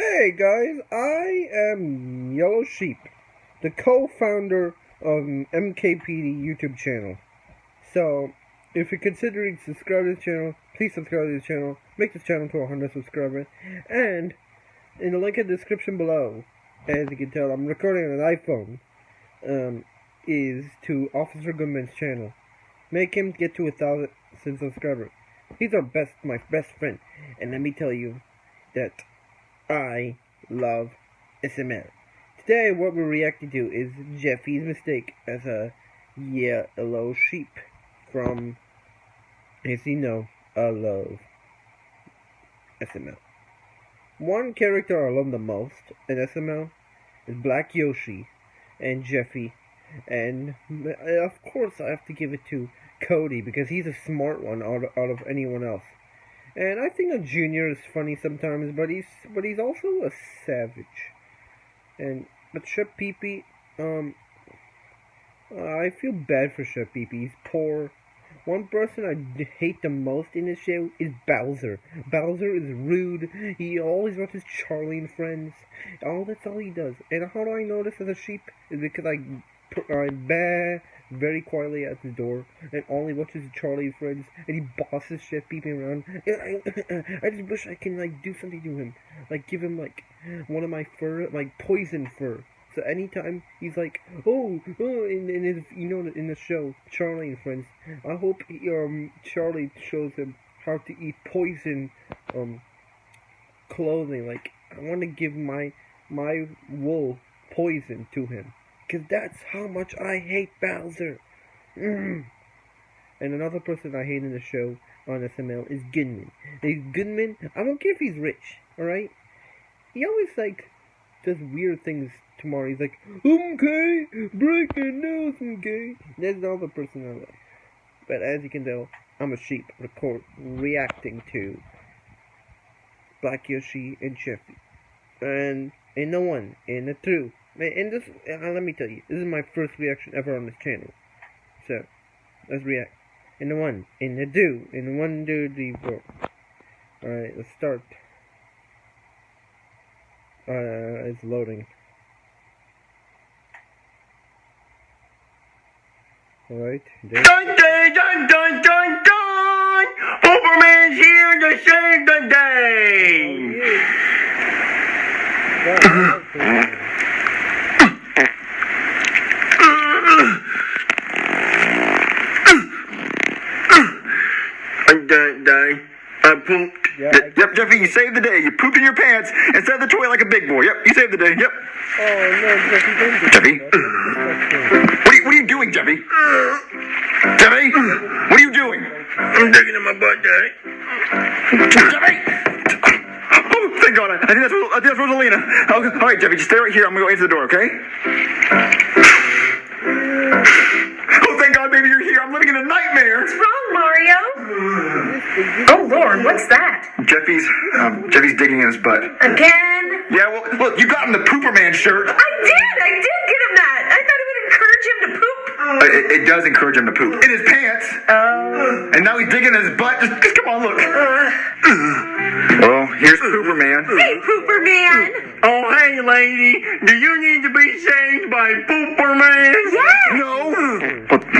Hey guys, I am Yellow Sheep, the co-founder of MKPD YouTube channel. So, if you're considering subscribing to this channel, please subscribe to this channel, make this channel to 100 subscribers, and in the link in the description below, as you can tell, I'm recording on an iPhone, um, is to Officer Goodman's channel. Make him get to a thousand subscribers. He's our best, my best friend, and let me tell you that I love SML. Today, what we're reacting to is Jeffy's mistake as a yellow sheep from, as you know, I love SML. One character I love the most in SML is Black Yoshi and Jeffy, and of course I have to give it to Cody because he's a smart one out of, out of anyone else. And I think a junior is funny sometimes, but he's but he's also a savage. And but Chef Pee Pee, um, I feel bad for Chef Pee Pee. He's poor. One person I hate the most in this show is Bowser. Bowser is rude. He always watches Charlie and Friends. All that's all he does. And how do I know this as a sheep? Is because I I bah very quietly at the door and only watches Charlie and Friends and he bosses shit peeping around. And I, I just wish I can like do something to him, like give him like one of my fur, like poison fur. So anytime he's like, oh, oh, in, in you know, in the show, Charlie and Friends, I hope um Charlie shows him how to eat poison um clothing. Like I want to give my my wool poison to him. Because that's how much I hate Bowser. Mm. And another person I hate in the show on SML is Goodman. And Goodman, I don't care if he's rich, alright? He always, like, does weird things tomorrow. He's like, okay, breaking news, okay. That's another person I love. But as you can tell, I'm a sheep record reacting to Black Yoshi and Jeffy. And in the one, in the two, and this, uh, let me tell you, this is my first reaction ever on this channel. So, let's react. In the one, in the two, in the one, two, three, four. Alright, let's start. Uh, it's loading. Alright. Dun dun dun dun dun dun! Superman's here to save the day! Oh, yeah. Dun dun. Uh, I pooped. Yeah, yep, yep, Jeffy, you saved the day. You pooped in your pants and set the toy like a big boy. Yep, you saved the day. Yep. Oh no, Jeffy, don't do Jeffy? What are you, what are you doing, Jeffy? Jeffy? What are you doing? I'm digging in my butt, Daddy. Jeffy! Oh, thank God. I think that's, I think that's Rosalina. Oh, all right, Jeffy, just stay right here. I'm going to go into the door, okay? I'm living in a nightmare. What's wrong, Mario? Oh Lord, what's that? Jeffy's, um, Jeffy's digging in his butt. Again? Yeah, well, look, you got him the Pooper Man shirt. I did! I did get him that! I thought it would encourage him to poop. Uh, it, it does encourage him to poop. In his pants. Oh. And now he's digging in his butt. Just, just come on, look. Well, here's Pooper Man. Hey, Pooper Man! Oh, hey, lady. Do you need to be saved by Pooper Man? Yes! No.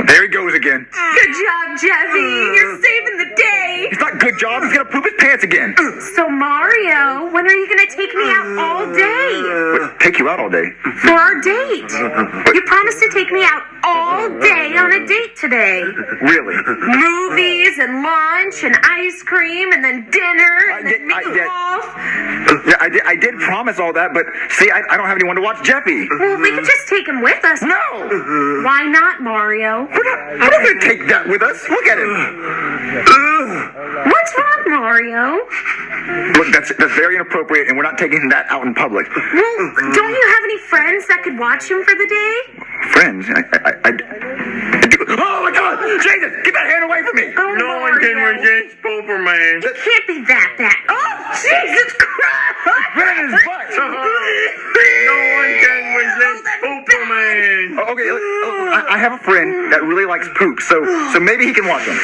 There he goes again. Good job, Jeffy! You're saving the day! It's not good job. He's gonna poop his pants again. So, Mario, when are you gonna take me out all day? But take you out all day. For our date! You promised to take me out all day on a date today. Really? Movies and lunch and ice cream and then dinner and I then did- I did. Yeah, I did, I did promise all that, but see, I, I don't have anyone to watch Jeffy. Well, we could just take him with us. No! Why not, Mario? We're not, we're not gonna take that with us. Look at him. What's wrong, Mario? Look, that's that's very inappropriate, and we're not taking that out in public. Well, don't you have any friends that could watch him for the day? Friends, I, I, I, I do. Oh my God, Jesus, get that hand away from me! Oh, Mario. Pooper Man. It can't be that bad. Oh, Jesus Christ! Right in his butt. No one can resist Pooper Man. Oh, okay, look, oh, I, I have a friend that really likes poop, so so maybe he can watch him.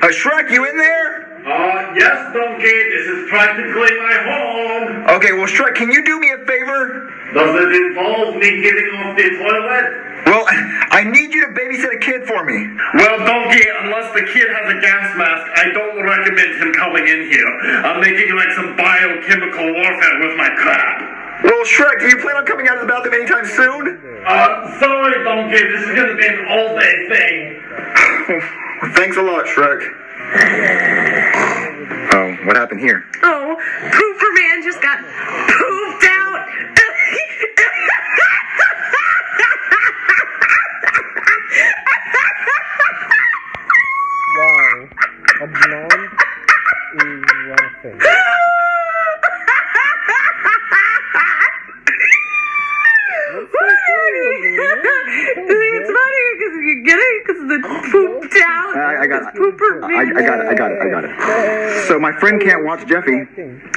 Uh, Shrek, you in there? Uh, yes, Donkey, this is practically my home. Okay, well, Shrek, can you do me a favor? Does it involve me getting off the toilet? Well, I need you to babysit a kid for me. Well, Donkey, unless the kid has a gas mask, I don't recommend him coming in here. I'm making like some biochemical warfare with my crab. Well, Shrek, do you plan on coming out of the bathroom anytime soon? Uh, sorry, Donkey, this is gonna be an all-day thing. Thanks a lot, Shrek. Oh, what happened here? Oh, Pooper Man just got pooped out. Wow. A blonde is laughing. it's funny because you get it because the pooped out. I, I got it. Pooper I, got it. I got it. I got it. So my friend can't watch Jeffy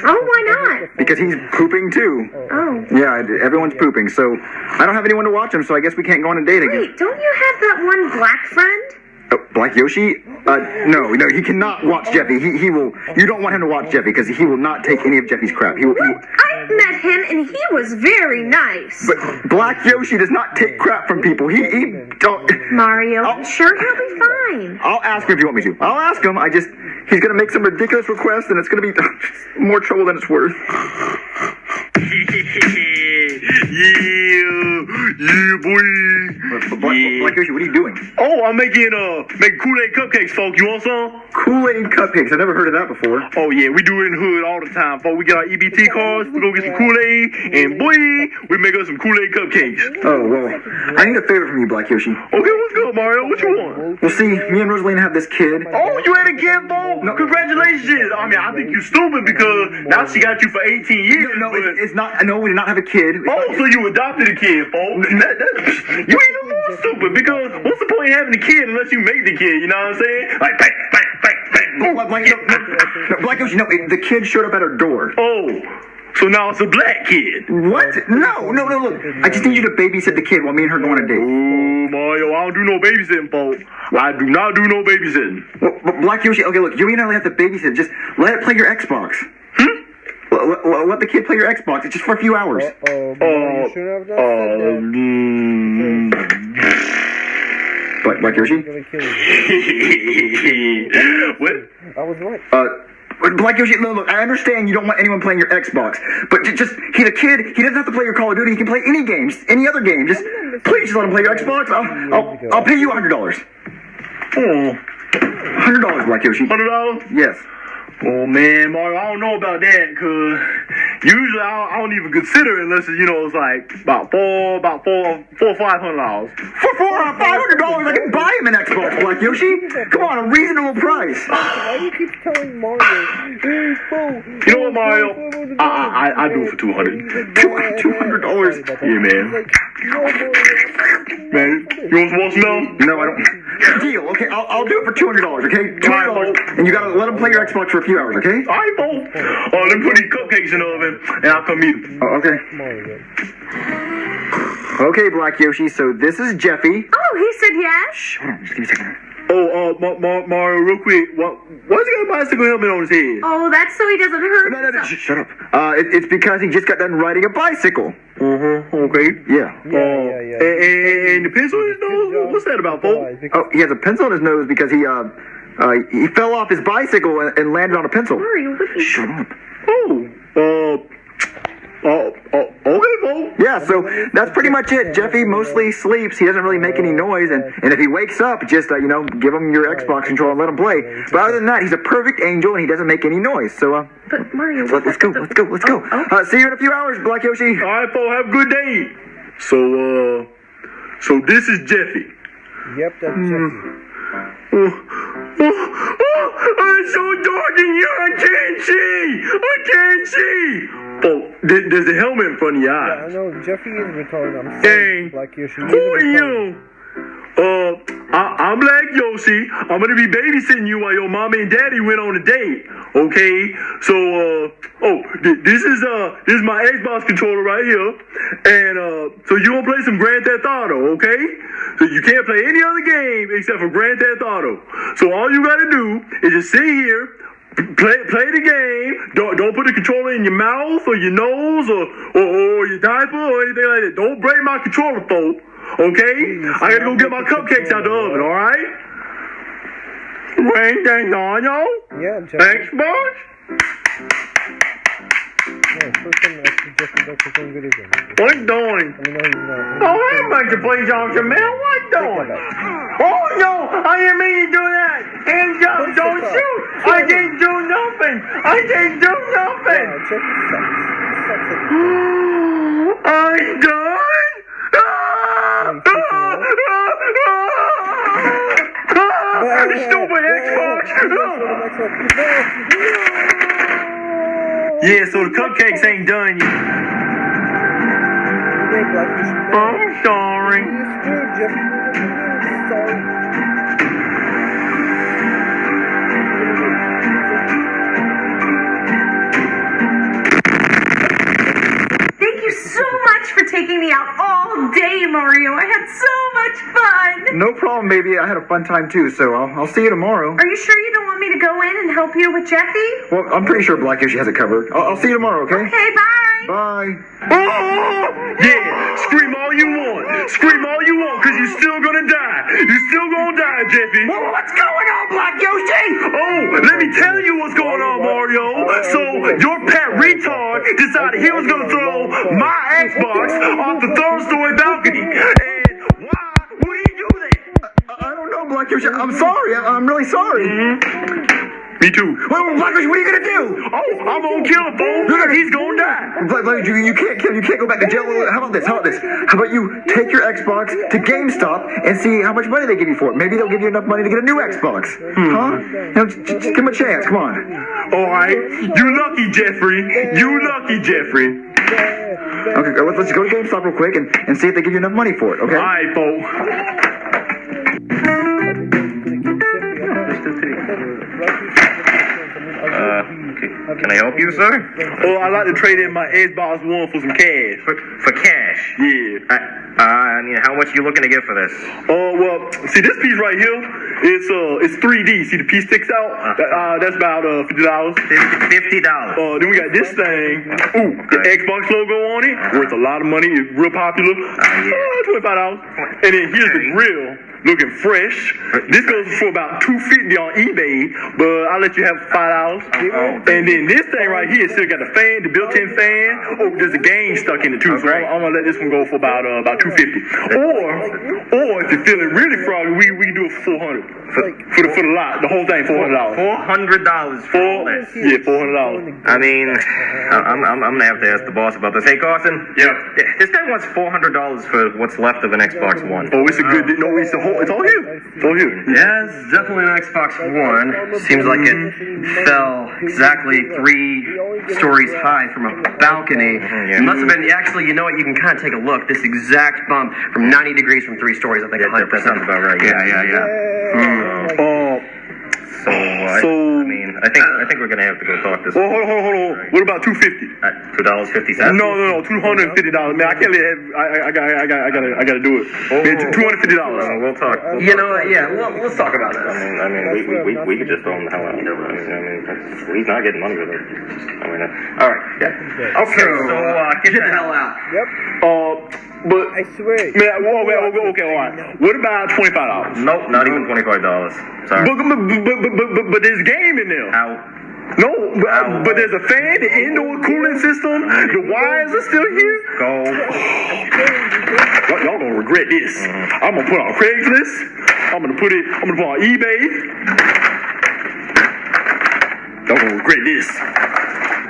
Oh, why not? because he's pooping too. Oh. Yeah, everyone's pooping. So I don't have anyone to watch him. So I guess we can't go on a date again. Wait, don't you have that one black friend? Oh, Black Yoshi? Uh, no, no, he cannot watch Jeffy. He, he will. You don't want him to watch Jeffy because he will not take any of Jeffy's crap. He will. He, I met him and he was very nice. but Black Yoshi does not take crap from people. He, he don't. Mario, Oh. I'm sure he'll be fine. I'll ask him if you want me to. I'll ask him. I just he's gonna make some ridiculous request and it's gonna be more trouble than it's worth. yeah, yeah, boy. Black Yoshi, what are you doing? Oh, I'm making uh making Kool-Aid cupcakes, folks. You want some? Kool-Aid cupcakes. I've never heard of that before. Oh yeah, we do it in the hood all the time, folks. We get our EBT cards, we go get some Kool-Aid, and boy, we make us some Kool-Aid cupcakes. Oh well, I need a favor from you, Black Yoshi. Okay, what's good, Mario? What you want? Well, see, me and Rosalina have this kid. Oh, you had a kid, Bo? Congratulations. I mean, I think you're stupid because now she got you for 18 years. No, but- it's, it's not. No, we did not have a kid. Oh, so you adopted a kid, folks? That, that, you ain't more stupid because what's the point of having a kid unless you make the kid? You know what I'm saying? Like bang, bang, bang, bang. Black, Black, no, no, no, Black Yoshi, no, it, the kid showed up at her door. Oh, so now it's a black kid. What? No, no, no, look. I just need you to babysit the kid while me and her go on a date. Oh, Mario, I don't do no babysitting, folks. I do not do no babysitting. Well, but Black Yoshi, okay, look, you and I only have to babysit. Just let it play your Xbox. Hmm? Let, let- let the kid play your Xbox. It's just for a few hours. Oh, Oh, you shouldn't have done that. um, Black, Black Yoshi? I'm gonna kill you. what? I was right. Uh, Black Yoshi, look, look, I understand you don't want anyone playing your Xbox, but ju- just, he's a kid, he doesn't have to play your Call of Duty, he can play any games, any other game. Just, please just let him play your Xbox. I'll, I'll, I'll pay you $100. Oh, $100, Black Yoshi. hundred dollars? Yes. Oh man, Mario, I don't know about that, cause usually I don't, I don't even consider it unless it's, you know it's like about four, about four, four, five hundred dollars. For four or five hundred dollars, I can buy him an Xbox, Black Yoshi. Come on, a reasonable price. Why do you keep telling Mario? You know what, Mario? I I, I, I do it for two hundred. Two hundred dollars. Yeah, man. Man, you want some more snow? No, I don't. Deal. Okay, I'll, I'll do it for two hundred dollars. Okay, two hundred dollars, and you gotta let him play your Xbox for a few hours. Okay. All right, Bo. Oh, let me put these cupcakes in the oven, and I'll come eat them. Oh, okay. Okay, Black Yoshi. So this is Jeffy. Oh, he said yes. Shh, hold on, just give me a second. Oh, uh, Ma- Ma- Mario, real quick, what, why's he got a bicycle helmet on his head? Oh, that's so he doesn't hurt No, no, no. himself. Sh- shut up. Uh, it, it's because he just got done riding a bicycle. Uh-huh, okay. Yeah. Yeah, yeah, yeah. And, and, and the pencil in his nose? What's that about, Bo? Guys, Oh, he has a pencil in his nose because he uh, uh he fell off his bicycle and, and landed on a pencil. Mario, what Shut up. Oh, uh, oh, oh, okay, Bo. Yeah, so that's pretty much it. Jeffy mostly sleeps. He doesn't really make any noise, and, and if he wakes up, just uh, you know, give him your Xbox controller and let him play. But other than that, he's a perfect angel, and he doesn't make any noise. So uh, But Mario, let, us go, let's go, let's go. Oh, oh. Uh, see you in a few hours, Black Yoshi. All right, Bo, have a good day. So, uh, so this is Jeffy. Yep, that's Jeffy. Oh, oh, oh, it's so dark in here, I can't see. I can't see. Oh, there- there's a helmet in front of your Yeah, I eyes. know Jeffy is retarded. I'm sorry, Black Yoshi. Who are you? Uh, I, I'm Black Yoshi. I'm gonna be babysitting you while your mommy and daddy went on a date. Okay, so uh, oh, th- this is uh, this is my Xbox controller right here, and uh, so you gonna play some Grand Theft Auto, okay? So you can't play any other game except for Grand Theft Auto. So all you gotta do is just sit here, play play the game. Don't don't put the controller in your mouth or your nose or or, or your diaper or anything like that. Don't break my controller, folks. Okay? I gotta go get my cupcakes out of the oven. All right? Wayne, dang yo. Yeah, boss. No, first time I see Jeffy back his own video game. What you doing? I mean, no, he's not. Oh, I'm about to play Johnson, man. What doing? Oh, no, I didn't mean to do that. Hands up, don't shoot. I didn't do nothing. I didn't do nothing. Yeah, Jeffy sucks. He sucks at I'm done. Ah! Ah! Stupid Xbox. Yeah, so the cupcakes ain't done yet. I'm sorry. Day, Mario. I had so much fun. No problem, baby. I had a fun time too, so I'll, I'll see you tomorrow. Are you sure you don't want me to go in and help you with Jeffy? Well, I'm pretty sure Black Yoshi has it covered. I'll, I'll see you tomorrow, okay? Okay, bye. Bye. Oh, yeah, scream all you want. Scream all you want, because you're still gonna die. You're still gonna die, Jeffy. what's going on, Black Yoshi? Oh, let me tell you what's going on, Mario. So, your pet retard decided he was gonna throw my Xbox off the third story balcony. And why would he do that? I don't know, Black Yoshi. I'm sorry. I, I'm really sorry. Mm-hmm. Me too. Well, what are you gonna do? Oh, I'm gonna kill him, fool. He's gonna die. Black, Black Yoshi, you can't kill. Him, you can't go back to jail. How about this? How about this? How about you take your Xbox to GameStop and see how much money they give you for it? Maybe they'll give you enough money to get a new Xbox. Hmm. Huh? You know, just, just give him a chance. Come on. All right, you lucky, Jeffrey. You lucky, Jeffrey. Okay, let's, let's go to GameStop real quick and, and see if they give you enough money for it. Okay? All right, folks. Can I help you, sir? Oh, I'd like to trade in my Xbox One for some cash. For, for cash? Yeah. I, uh, I mean, how much are you looking to get for this? Oh well, see this piece right here. It's uh, it's 3D. See the piece sticks out. That, uh, that's about uh fifty dollars. Fifty dollars. Uh, then we got this thing. Ooh, the Xbox logo on it. Worth a lot of money. It's real popular. yeah. Uh, Twenty-five dollars. And then here's the grill. Looking fresh. This goes for about two fifty on eBay, but I'll let you have five dollars. Oh. And then this thing right here still got the fan, the built-in fan. Oh, there's a game stuck in it too, so I'm, I'm gonna let this one go for about uh, about two fifty. Or, or if you're feeling really froggy, we we can do it for four hundred for, for the for the lot, the whole thing, four hundred dollars. Four hundred dollars for Four, yeah, four hundred dollars. I mean, I- I'm, I'm, I'm gonna have to ask the boss about this. Hey, Carson. Yeah. This guy wants four hundred dollars for what's left of an Xbox One. Oh, it's a good. No, it's a whole. It's all here. It's all here. Yeah, it's definitely an Xbox One. Seems like it fell exactly three stories high from a balcony. yeah. It must have been, actually, you know what, you can kind of take a look. This exact bump from 90 degrees from three stories, I think Yeah, that, 100%. that sounds about right. Yeah, yeah, yeah. Uh, So, uh, So- I mean, I think I think we're gonna have to go talk this. well, hold on, hold on, hold on. What about two fifty? At two dollars fifty cents. No, no, no, two hundred and fifty dollars. Man, I can't let. I, I, I got, I got, I got, I got to do it. Man, two hundred fifty dollars. Uh, we'll talk. We'll You talk. know what, yeah, well, let's talk about I mean, I mean, we, we, we, we could just throw him the hell out. I mean, I mean, he's not getting money with it. I mean, uh, all right, yeah. Okay, so uh, get, Get the hell out. Yep, Uh, but I swear. man, whoa, okay, okay, okay, all right. What about twenty five dollars? Nope, not even twenty five dollars. Sorry. But, but, but, but, but, but, but there's game in there. How? No, but, uh, but there's a fan, the indoor cooling system, the wires are still here. Go. Y'all, y'all gonna regret this. Mm-hmm. I'm gonna put on Craigslist. I'm gonna put it. I'm gonna put on eBay. Y'all gonna regret this.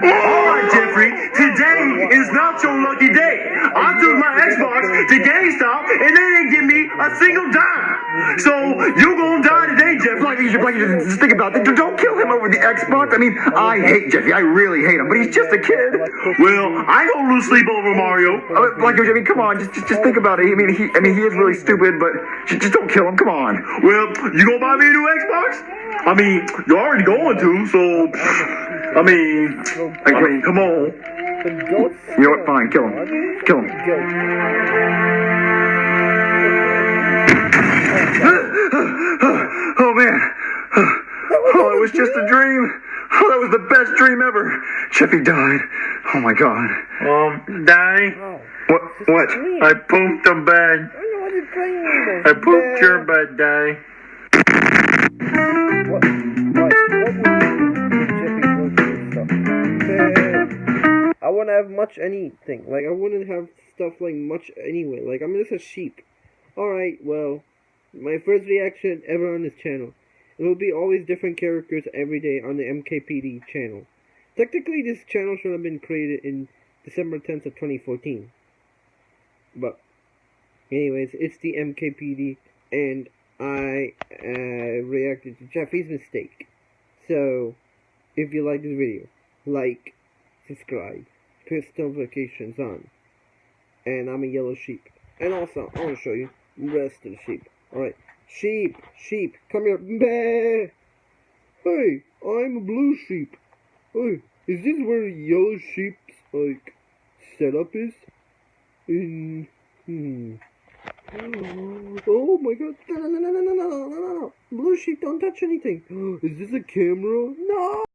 All right, Jeffrey. Today is not your lucky day. I took my Xbox to GameStop and they didn't give me a single dime. So you gonna die today, Yoshi, Black Yoshi, just think about it. Don't kill him over the Xbox. I mean, I hate Jeffy. I really hate him, but he's just a kid. Well, I gonna lose sleep over Mario. Uh, Yoshi, I mean, come on, just, just, just think about it. I mean, he, I mean, he is really stupid, but just, just don't kill him. Come on. Well, you gonna buy me a new Xbox? I mean, you're already going to, so I mean, I mean, come on. You know what? Fine, kill him. Kill him. Oh man. Oh, it was just a dream. Oh, that was the best dream ever. Chippy died. Oh my god. Um, die. Oh, What? What? I pooped the bed. I know what you're playing. I pooped your bed, die. Wouldn't have much anything. Like I wouldn't have stuff like much anyway. Like I'm just a sheep. All right. Well, my first reaction ever on this channel. It will be always different characters every day on the MKPD channel. Technically, this channel should have been created in December 10th of 2014. But, anyways, it's the MKPD, and I uh, reacted to Jeffy's mistake. So, if you like this video, like, subscribe, press notifications on, and I'm a yellow sheep. And also, I want to show you the rest of the sheep. Alright, sheep, sheep, come here. Bah! Hey, I'm a blue sheep. Hey, is this where yellow sheep's, like, setup is? In, hmm. Oh my god. No, no, no, no, no, no, no, no, no. Blue sheep, don't touch anything. Is this a camera? No!